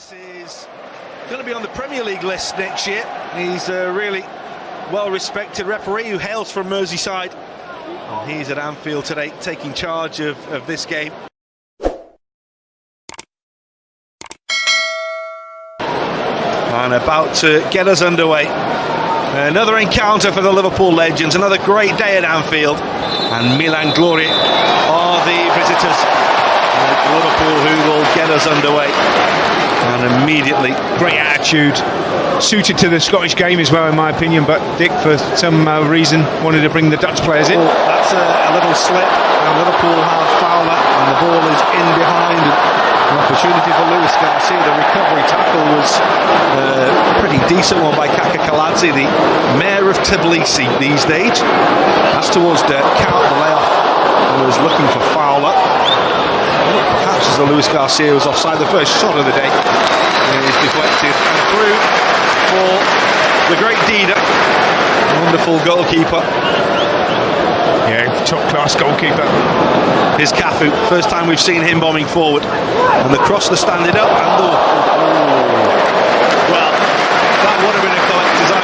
Is going to be on the Premier League list next year. He's a really well-respected referee who hails from Merseyside. And he's at Anfield today taking charge of, of this game. And about to get us underway. Another encounter for the Liverpool legends, another great day at Anfield. And Milan Glory are the visitors. Liverpool who will get us underway. And immediately, great attitude, suited to the Scottish game as well, in my opinion. But Dick, for some uh, reason, wanted to bring the Dutch players in. Oh, that's a, a, little slip, and Liverpool have Fowler, and the ball is in behind. An opportunity for Luis Garcia. The recovery tackle was uh, pretty decent one by Kakha Kaladze, the mayor of Tbilisi these days. That's towards Dirk Kuyt, the layoff was looking for Fowler. Oh, perhaps as the Luis Garcia was offside, the first shot of the day is deflected and through for the great Dida, wonderful goalkeeper. Yeah, top class goalkeeper. Here's Cafu, first time we've seen him bombing forward. And the cross, the standing up, and the. Well, that would have been a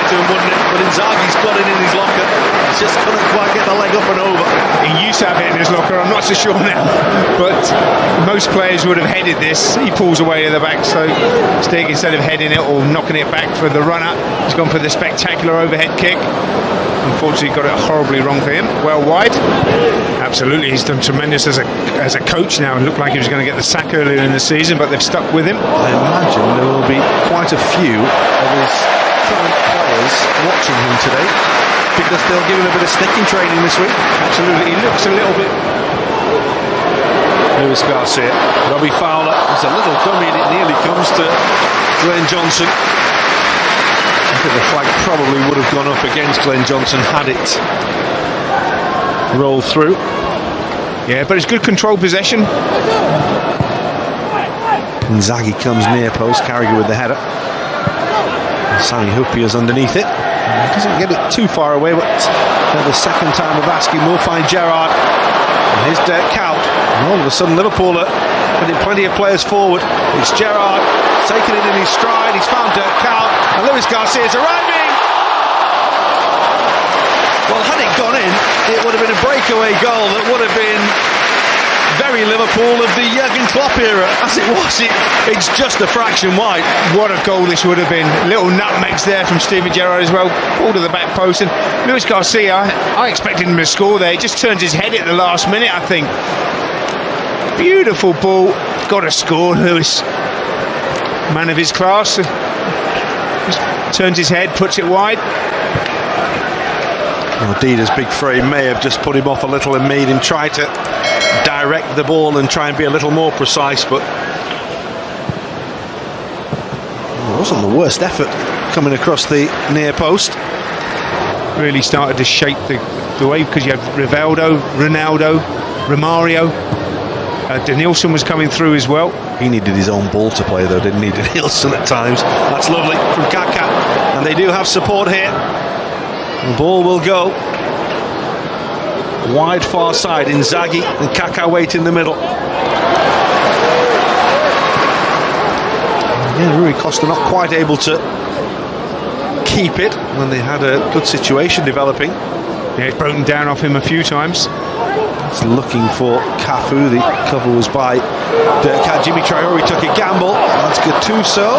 collector's item, wouldn't it? But Inzaghi's got it in his locker. He just couldn't quite get the leg up and over. He used to have it in his locker, I'm not so sure now. But most players would have headed this. He pulls away to the back, so Stig, instead of heading it or knocking it back for the runner, he's gone for the spectacular overhead kick. Unfortunately, got it horribly wrong for him. Well wide. Absolutely, he's done tremendous as a as a coach now. It looked like he was going to get the sack earlier in the season, but they've stuck with him. I imagine there will be quite a few of his current players watching him today because they'll give him a bit of sticking training this week. Absolutely, he looks a little bit. Luis Garcia, Robbie Fowler. It's a little dummy, and it nearly comes to Glenn Johnson. I think the flag probably would have gone up against Glenn Johnson had it rolled through. Yeah, but it's good control possession. Inzaghi comes near post, Carragher with the header. Sami is underneath it. Doesn't get it too far away, but for the second time of asking, we'll find Gerrard. And his Dirk Kuyt. And all of a sudden, Liverpool are putting plenty of players forward. It's Gerrard taking it in his stride. He's found Dirk Kuyt. And Luis Garcia is arriving. Well, had it gone in, it would have been a breakaway goal that would have been very Liverpool of the Jurgen Klopp era. As it was, it, it's just a fraction wide. What a goal this would have been. Little nutmegs there from Steven Gerrard as well. Ball to the back post. And Luis Garcia, I expected him to score there. He just turns his head at the last minute, I think. Beautiful ball. Got to score, Luis. Man of his class. Just turns his head, puts it wide. Well, Dida's big frame may have just put him off a little and made him try to direct the ball and try and be a little more precise, but it wasn't the worst effort coming across the near post. Really started to shape the, the way because you have Rivaldo, Ronaldo, Romario. Uh, Denilson was coming through as well. He needed his own ball to play though, didn't he? Denilson at times. That's lovely from Kaka. And they do have support here. The ball will go wide far side. Inzaghi and Kaka wait in the middle. Yeah, Rui Costa not quite able to keep it when they had a good situation developing. Yeah, it's broken down off him a few times. He's looking for Cafu. The cover was by Dirk Djimi Traore took a gamble. That's Gattuso.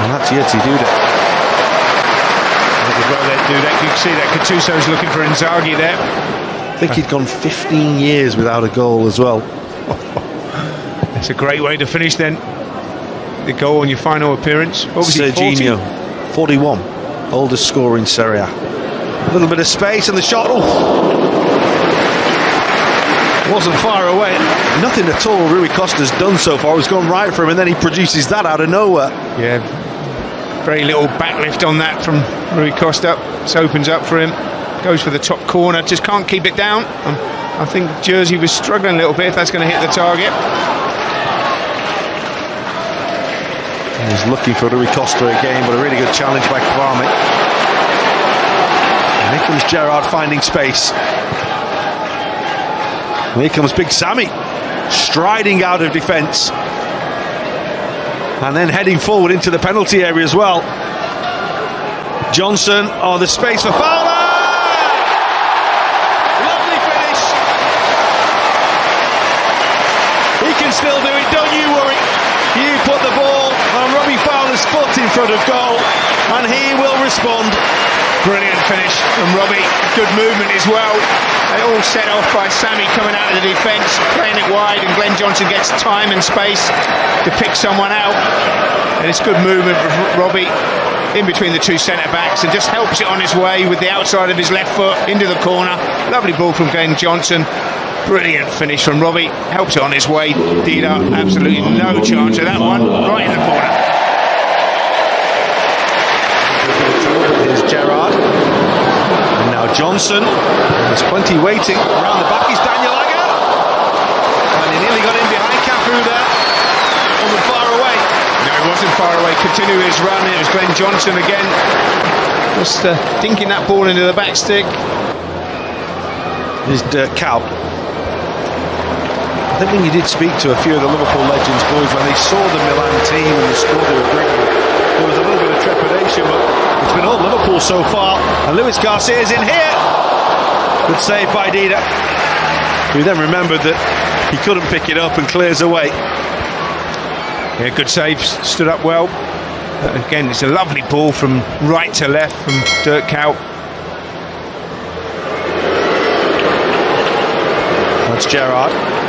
And that's Jerzy Dudek well they do that. You can see that Gattuso's looking for Inzaghi there. I think he'd gone 15 years without a goal as well. It's a great way to finish then. The goal on your final appearance. Was Serginho, 41, oldest scorer in Serie A. A little bit of space and the shot. Oh. Wasn't far away. Nothing at all Rui Costa's done so far. It's gone right for him, and then he produces that out of nowhere. Yeah, very little backlift on that from Rui Costa. This opens up for him. Goes for the top corner. Just can't keep it down. Um, I think Jerzy was struggling a little bit if that's going to hit the target. He's looking for Rui Costa again, but a really good challenge by Kvarme. And here comes Gerrard finding space. And here comes Big Sami, striding out of defence. And then heading forward into the penalty area as well. Johnson, oh, the space for Fowler! Lovely finish. He can still do it, don't you worry. You put the ball on Robbie Fowler's foot in front of goal, and he will respond. Brilliant finish from Robbie. Good movement as well. They all set off by Sami coming out of the defence, playing it wide, and Glenn Johnson gets time and space to pick someone out. And it's good movement from Robbie in between the two centre backs and just helps it on his way with the outside of his left foot into the corner. Lovely ball from Glenn Johnson. Brilliant finish from Robbie. Helps it on his way. Dida, absolutely no chance of that one. Right in the corner. Here's Gerrard. And now Johnson. There's plenty waiting. Around the back is Daniel Agger. And he nearly got in behind Cafu there. Wasn't far away. No, he wasn't far away. Continue his run. It was Glenn Johnson again. Just uh, dinking that ball into the back stick. Here's Dirk Kuyt. I think when you did speak to a few of the Liverpool legends boys when they saw the Milan team and the squad they were bringing, there was a little bit of trepidation, but it's been all Liverpool so far. And Luis Garcia is in here. Good save by Dida. Who then remembered that he couldn't pick it up and clears away. Yeah, good save. Stood up well. Uh, again, it's a lovely ball from right to left from Dirk Kuyt. That's Gerrard.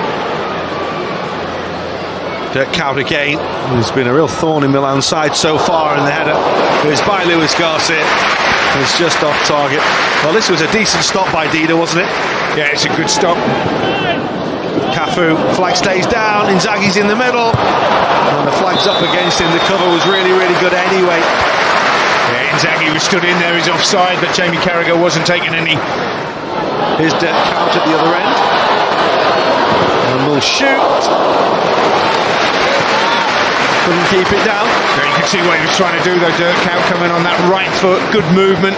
Dirk Kuyt again. There's been a real thorn in Milan's side so far, and the header is by Luis Garcia. It's just off target. Well, this was a decent stop by Dida, wasn't it? Yeah, it's a good stop. Cafu, flag stays down, Inzaghi's in the middle, and the flag's up against him. The cover was really, really good anyway. Yeah, Inzaghi was stood in there, he's offside, but Jamie Carragher wasn't taking any. Here's Dirk Kuyt at the other end. And will shoot. Couldn't keep it down. Yeah, you can see what he was trying to do though, Dirk Kuyt coming on that right foot, good movement.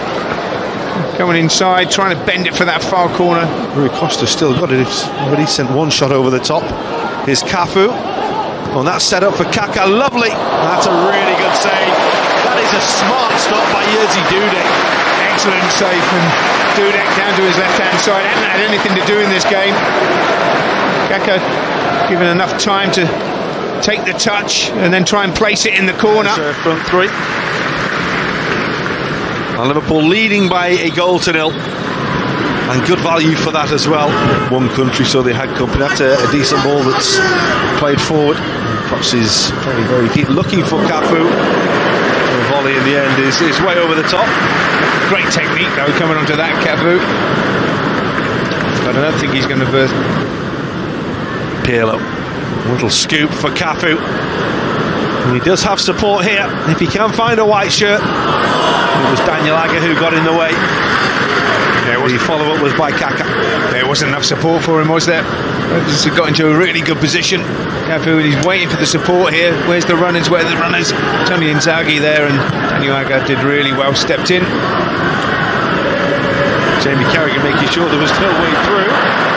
Coming inside, trying to bend it for that far corner. Rui Costa still got it. He's already sent one shot over the top. Here's Cafu. On that set up for Kaka. Lovely. That's a really good save. That is a smart stop by Jerzy Dudek. Excellent save from Dudek down to his left hand side. Hadn't had anything to do in this game. Kaka given enough time to take the touch and then try and place it in the corner. Uh, front three. And Liverpool leading by a goal to nil. And good value for that as well. One country, so they had company. That's a, a decent ball that's played forward. Perhaps is very, very deep. Looking for Cafu. The volley in the end is, is way over the top. Great technique though coming onto that Cafu. But I don't think he's going to burst. Pirlo. Little scoop for Cafu. And he does have support here. If he can find a white shirt. It was Daniel Agger who got in the way. Yeah, The follow up was by Kaka. There wasn't enough support for him, was there? He got into a really good position. Cafu, he's waiting for the support here. Where's the runners? Where are the runners? Tony Inzaghi there, and Daniel Agger did really well, stepped in. Jamie Carragher making sure there was no way through.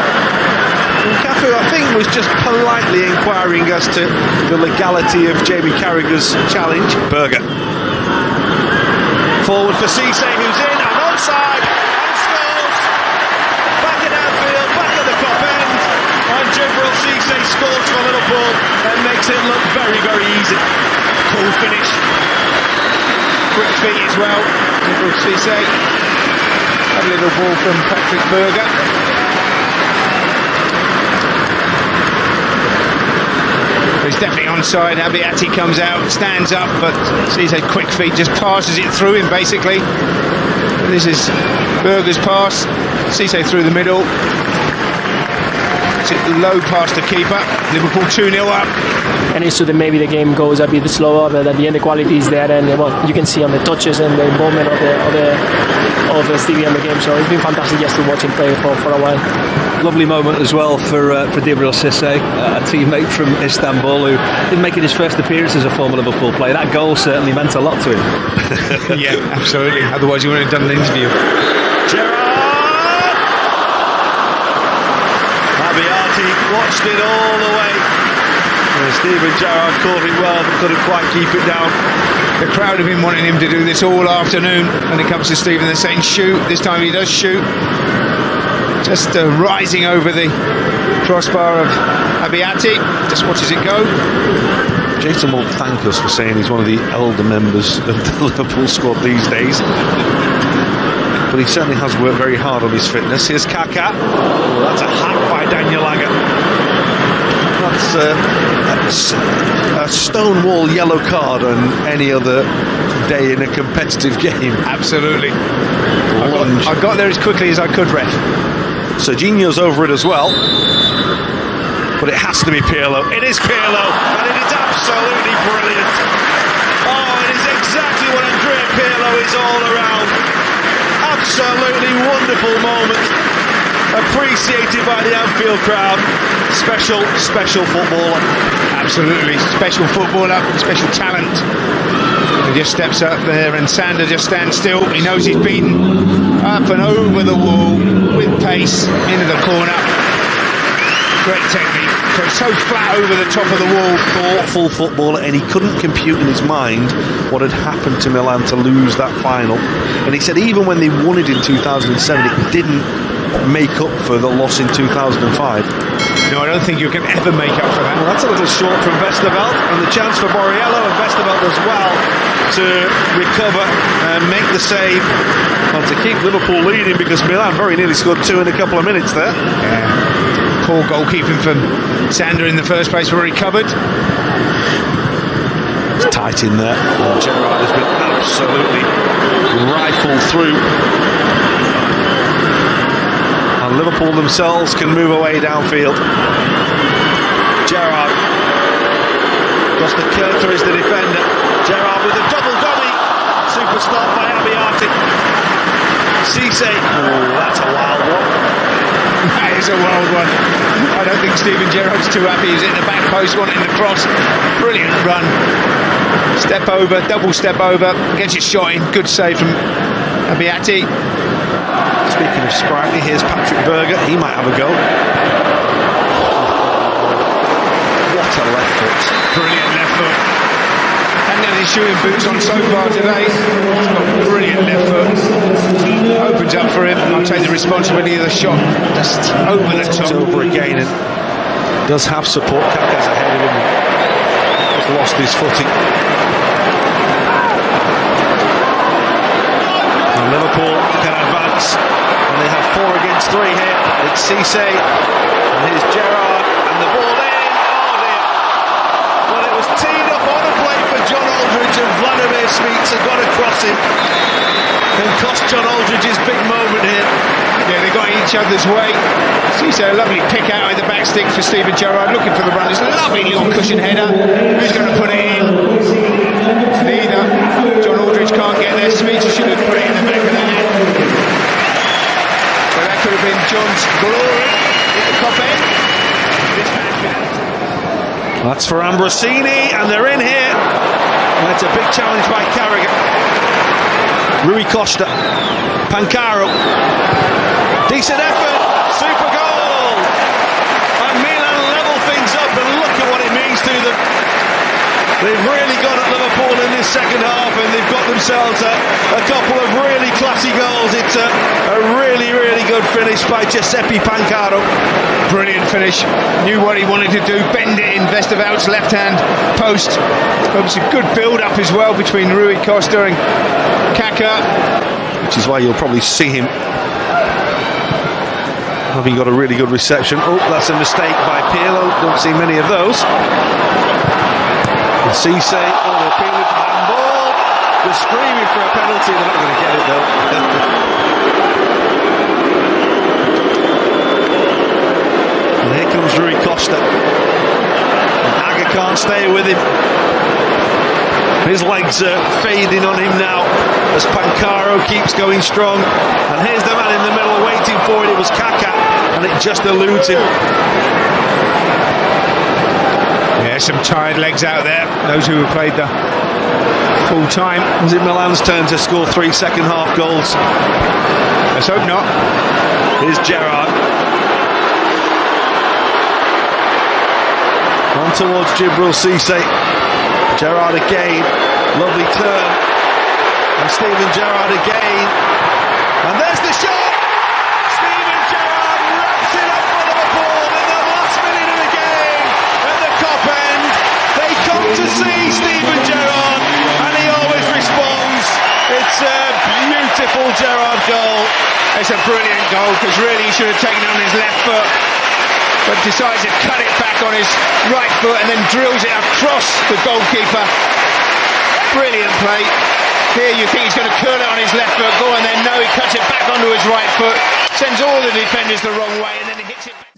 And Cafu, I think, was just politely inquiring as to the legality of Jamie Carragher's challenge. Berger. Forward for Cisse, who's in and onside and scores. Back at Anfield, back at the top end. And Djibril Cisse scores for Liverpool and makes it look very, very easy. Cool finish. Quick feet as well. Djibril Cisse. A little ball from Patrik Berger. He's definitely onside. Abbiati comes out, stands up, but sees a quick feet, just passes it through him basically. This is Berger's pass. Cisse through the middle. It's it low past the keeper. Liverpool 2 0 up. and it's so that maybe the game goes a bit slower, but at the end the quality is there, and well, you can see on the touches and the involvement of the of the of the Stevie in the game. So it's been fantastic just to watch him play for, for a while. Lovely moment as well for uh, for Djibril Cisse, uh, a teammate from Istanbul who is making his first appearance as a former Liverpool player. That goal certainly meant a lot to him. yeah, absolutely. Otherwise, you wouldn't have done an interview. Gerrard! Abbiati watched it all the way. Uh, Steven Gerrard caught it well, but couldn't quite keep it down. The crowd have been wanting him to do this all afternoon when it comes to Steven. They're saying shoot. This time he does shoot. Just uh, rising over the crossbar of Abbiati. Just watches it go. Jason won't thank us for saying he's one of the elder members of the Liverpool squad these days. But he certainly has worked very hard on his fitness. Here's Kaka. Oh, that's a hack by Daniel Agger. That's, uh, a stonewall yellow card on any other day in a competitive game. Absolutely. I got, I got there as quickly as I could, ref. Serginho's over it as well. But it has to be Pirlo. It is Pirlo, and it is absolutely brilliant. Oh, it is exactly what Andrea Pirlo is all around. Absolutely wonderful moment appreciated by the Anfield crowd. Special, special footballer. Absolutely, special footballer, special talent. He just steps up there and Sander just stands still. He knows he's beaten up and over the wall with pace into the corner. Great technique. So, flat over the top of the wall. Thoughtful footballer, and he couldn't compute in his mind what had happened to Milan to lose that final. And he said even when they won it in 2007, it didn't make up for the loss in 2005. No, I don't think you can ever make up for that. Well, that's a little short from Westerveld, and the chance for Borriello and Westerveld as well to recover and make the save and to keep Liverpool leading because Milan very nearly scored two in a couple of minutes there. Yeah. Poor goalkeeping from Sander in the first place where he covered. It's tight in there. And Gerrard has been absolutely rifled through and Liverpool themselves can move away downfield. Gerrard. Costacurta is the defender. Gerrard with a double dummy. Super stop by Abbiati. Cisse. Oh, that's a wild one. That is a wild one. I don't think Steven Gerrard's too happy. He's in the back post, wanting the cross. Brilliant run. Step over, double step over, gets it shot in. Good save from Abbiati. Speaking of sprightly, here's Patrik Berger. He might have a go. What a left foot. Brilliant left foot. Hadn't had his shooting boots on so far today. He's got brilliant left foot. Opens up for him. I'll take the responsibility of the shot. Just over the top. over again and does have support. Kaka's ahead of him. Has lost his footing. Liverpool can advance and they have four against three here. It's Cisse, and here's Gerrard, and the ball in. Oh dear. Well, it was teed up on a plate for John Aldridge, and Vladimir Smicer got across him. And cost John Aldridge his big moment here. Yeah, they got each other's way. Cisse, a lovely pick out of the back stick for Steven Gerrard, looking for the run. It's a lovely little cushion header. Who's going to put it in? Neither. John Aldridge can't get there. Smicer should have put it in the back of the net have been John's glory at the top end. That's for Ambrosini, and they're in here. And it's a big challenge by Carragher. Rui Costa, Pancaro. Decent effort, super goal. And Milan level things up, and look at what it means to them. They've really got at Liverpool in this second half and they've got themselves a, a couple of really classy goals. It's a, a, really, really good finish by Giuseppe Pancaro. Brilliant finish. Knew what he wanted to do. Bend it in Westerveld's left hand post. It was a good build up as well between Rui Costa and Kaka. Which is why you'll probably see him having got a really good reception. Oh, that's a mistake by Pirlo. Don't see many of those. And Cisse, oh, they're appealing for handball. They're screaming for a penalty. They're not going to get it though. and here comes Rui Costa. And Agger can't stay with him. His legs are fading on him now as Pancaro keeps going strong. And here's the man in the middle waiting for it. It was Kaka, and it just eludes him. Yeah, some tired legs out there. Those who have played the full time. Was it Milan's turn to score three second half goals? Let's hope not. Here's Gerrard. On towards Djibril Cisse. Gerrard again, lovely turn. And Steven Gerrard again. And there's the shot! To see Steven Gerrard and he always responds. It's a beautiful Gerrard goal. It's a brilliant goal because really he should have taken it on his left foot, but decides to cut it back on his right foot and then drills it across the goalkeeper. Brilliant play. Here you think he's going to curl it on his left foot, go and then no, he cuts it back onto his right foot, sends all the defenders the wrong way, and then he hits it. Back.